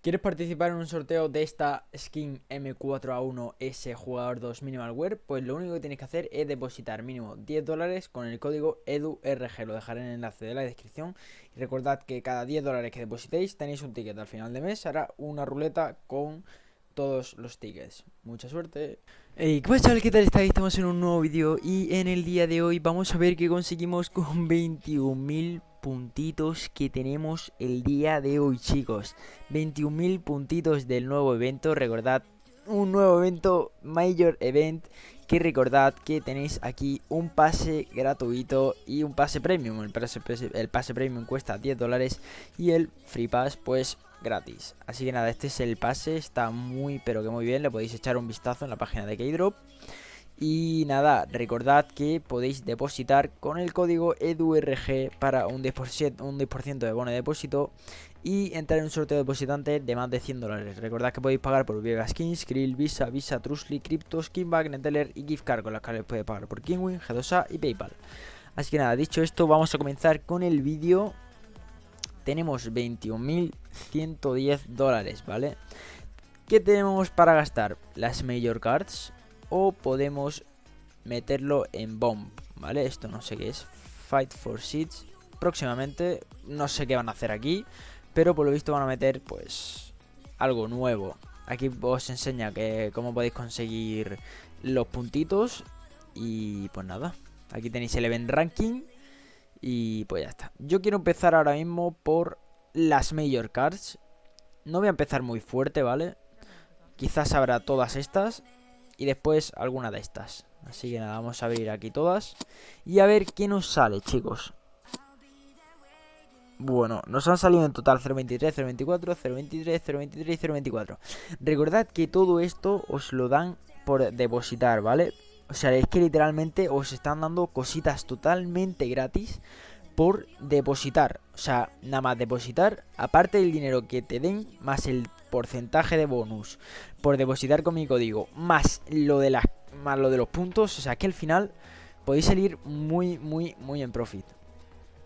¿Quieres participar en un sorteo de esta skin M4A1S Jugador 2 Minimal Wear? Pues lo único que tienes que hacer es depositar mínimo 10 dólares con el código EDURG. Lo dejaré en el enlace de la descripción. Y recordad que cada 10 dólares que depositéis tenéis un ticket. Al final de mes hará una ruleta con todos los tickets. Mucha suerte. Hey, ¿qué pasa? ¿Qué tal estáis? Estamos en un nuevo vídeo y en el día de hoy vamos a ver qué conseguimos con 21.000 puntitos que tenemos el día de hoy, chicos. 21.000 puntitos del nuevo evento. Recordad, un nuevo evento, Major Event. Que recordad que tenéis aquí un pase gratuito y un pase premium. El pase, premium cuesta 10 dólares y el free pass, pues gratis. Así que nada, este es el pase. Está muy, pero que muy bien. Le podéis echar un vistazo en la página de Keydrop. Y nada, recordad que podéis depositar con el código EDURG para un 10%, un 10 de bono de depósito y entrar en un sorteo de depositante de más de 100 dólares. Recordad que podéis pagar por Vega Skins, Krill, Visa, Visa, Trustly, Crypto, Skinback, Neteller y Gift Card con las cuales podéis pagar por Kingwin, G2A y Paypal. Así que nada, dicho esto, vamos a comenzar con el vídeo. Tenemos 21.110 dólares, ¿vale? ¿Qué tenemos para gastar? Las Major Cards, o podemos meterlo en bomb, ¿vale? Esto no sé qué es. Fight for Seeds. Próximamente, no sé qué van a hacer aquí, pero por lo visto van a meter, pues, algo nuevo. Aquí os enseña que cómo podéis conseguir los puntitos y pues nada. Aquí tenéis el event ranking y pues ya está. Yo quiero empezar ahora mismo por las major cards. No voy a empezar muy fuerte, ¿vale? Quizás habrá todas estas y después alguna de estas. Así que nada, vamos a abrir aquí todas y a ver qué nos sale, chicos. Bueno, nos han salido en total 0.23, 0.24, 0.23, 0.23 y 0.24. Recordad que todo esto os lo dan por depositar, ¿vale? O sea, es que literalmente os están dando cositas totalmente gratis por depositar. O sea, nada más depositar, aparte del dinero que te den, más el porcentaje de bonus por depositar con mi código, más lo de las más lo de los puntos, o sea que al final podéis salir muy, muy, muy en profit.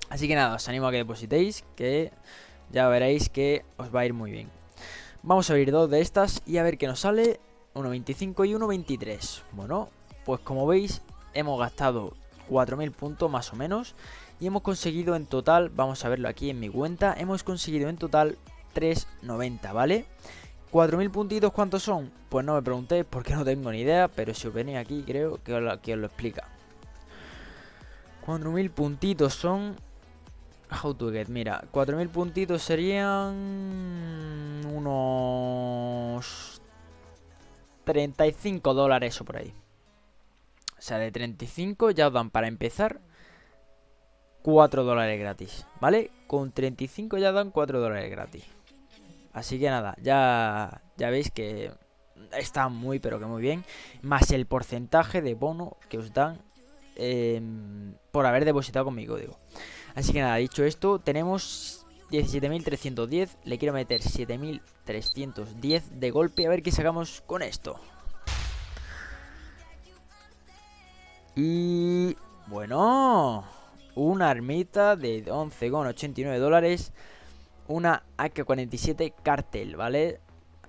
Así que nada, os animo a que depositéis, que ya veréis que os va a ir muy bien. Vamos a abrir dos de estas y a ver qué nos sale. 1.25 y 1.23. Bueno, pues como veis, hemos gastado 4.000 puntos más o menos. Y hemos conseguido en total, vamos a verlo aquí en mi cuenta, hemos conseguido en total 3.90, ¿vale? 4.000 puntitos, ¿cuántos son? Pues no me preguntéis porque no tengo ni idea, pero si os venís aquí creo que os, que os lo explica. 4.000 puntitos son... How to get, mira, 4.000 puntitos serían unos 35 dólares o por ahí. O sea, de 35 ya os dan para empezar 4 dólares gratis, ¿vale? Con 35 ya dan 4 dólares gratis. Así que nada, ya, ya veis que está muy pero que muy bien. Más el porcentaje de bono que os dan em, por haber depositado con mi código. Así que nada, dicho esto, tenemos 17.310. Le quiero meter 7.310 de golpe. A ver qué sacamos con esto. Y... Bueno... Una armita de 11,89 dólares una AK-47 cartel, ¿vale?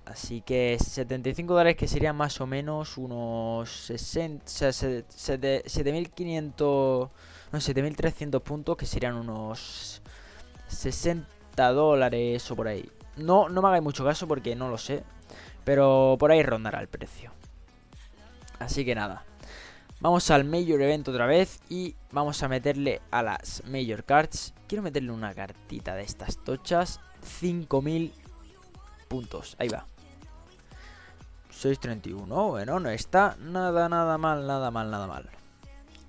Así que 75 dólares que serían más o menos unos 60, 7500, no, 7300 puntos que serían unos 60 dólares o por ahí. No, no me hagáis mucho caso porque no lo sé, pero por ahí rondará el precio. Así que nada. Vamos al Major Event otra vez y vamos a meterle a las Major Cards. Quiero meterle una cartita de estas tochas. 5000 puntos. Ahí va. 631. Bueno, no está nada, nada mal, nada mal, nada mal.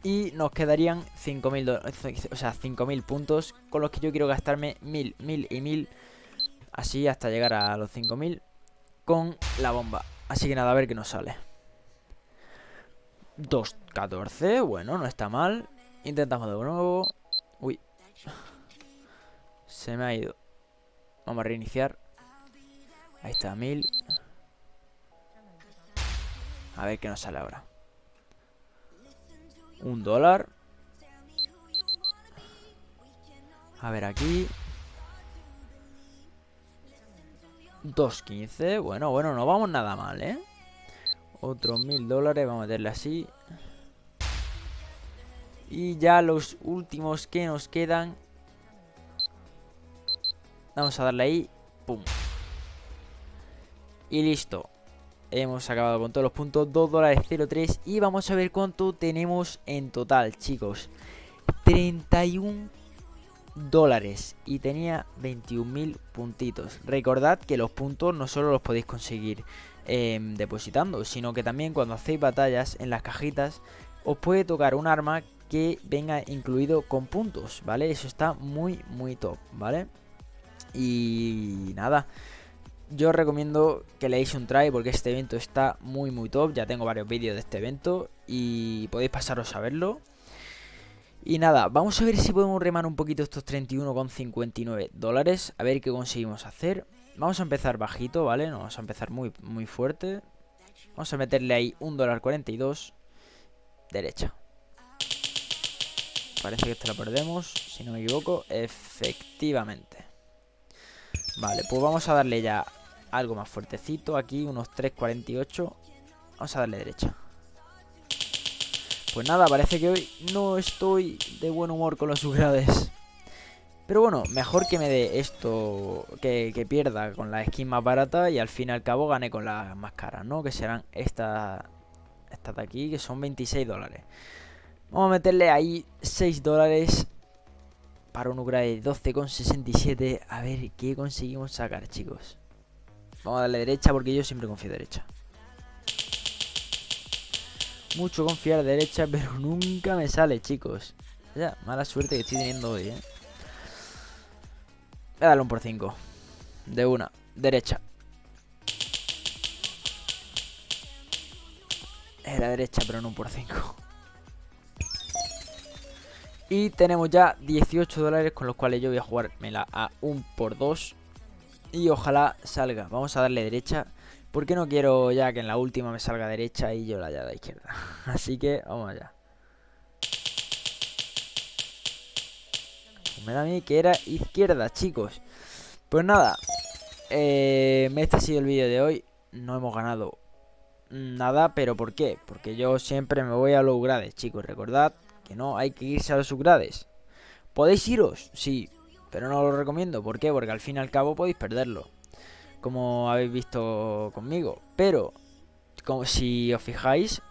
Y nos quedarían 5000 o sea, 5000 puntos con los que yo quiero gastarme 1000, 1000 y 1000. Así hasta llegar a los 5000 con la bomba. Así que nada, a ver qué nos sale. 2.14, bueno, no está mal. Intentamos de nuevo. Uy. Se me ha ido. Vamos a reiniciar. Ahí está, 1000 A ver qué nos sale ahora. Un dólar. A ver aquí. 2.15. Bueno, bueno, no vamos nada mal, ¿eh? Otros mil dólares, vamos a meterle así. Y ya los últimos que nos quedan. Vamos a darle ahí. Pum. Y listo. Hemos acabado con todos los puntos. 2 dólares 03. Y vamos a ver cuánto tenemos en total, chicos. 31 dólares y tenía 21.000 puntitos. Recordad que los puntos no solo los podéis conseguir em, depositando, sino que también cuando hacéis batallas en las cajitas os puede tocar un arma que venga incluido con puntos, ¿vale? Eso está muy, muy top, ¿vale? Y nada, yo os recomiendo que leáis un try porque este evento está muy, muy top. Ya tengo varios vídeos de este evento y podéis pasaros a verlo. Y nada, vamos a ver si podemos remar un poquito estos 31,59 dólares. A ver qué conseguimos hacer. Vamos a empezar bajito, ¿vale? No vamos a empezar muy, muy fuerte. Vamos a meterle ahí un dólar 42. Derecha. Parece que esta la perdemos, si no me equivoco. Efectivamente. Vale, pues vamos a darle ya algo más fuertecito. Aquí unos 3.48. Vamos a darle derecha. Pues nada, parece que hoy no estoy de buen humor con los upgrades. Pero bueno, mejor que me dé esto, que, pierda con la skin más barata y al fin y al cabo gane con las más caras, ¿no? Que serán estas estas de aquí, que son 26 dólares. Vamos a meterle ahí 6 dólares para un upgrade 12,67. A ver qué conseguimos sacar, chicos. Vamos a darle derecha porque yo siempre confío derecha. Mucho confiar derecha, pero nunca me sale, chicos. Ya, mala suerte que estoy teniendo hoy, ¿eh? Voy a darle un por 5. De una. Derecha. Era derecha, pero no un por 5. Y tenemos ya 18 dólares con los cuales yo voy a jugármela a un por 2. Y ojalá salga. Vamos a darle derecha. ¿Por qué no quiero ya que en la última me salga derecha y yo la haya de izquierda? Así que vamos allá. Me da mí que era izquierda, chicos. Pues nada. Eh, este ha sido el vídeo de hoy. No hemos ganado nada, pero ¿por qué? Porque yo siempre me voy a los grades, chicos. Recordad que no hay que irse a los subgrades. ¿Podéis iros? Sí, pero no lo recomiendo. ¿Por qué? Porque al fin y al cabo podéis perderlo como habéis visto conmigo. Pero, como si os fijáis,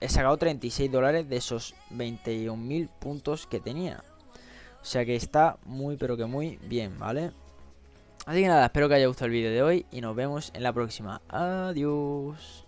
he sacado 36 dólares de esos 21.000 puntos que tenía. O sea que está muy, pero que muy bien, ¿vale? Así que nada, espero que haya gustado el vídeo de hoy y nos vemos en la próxima. Adiós.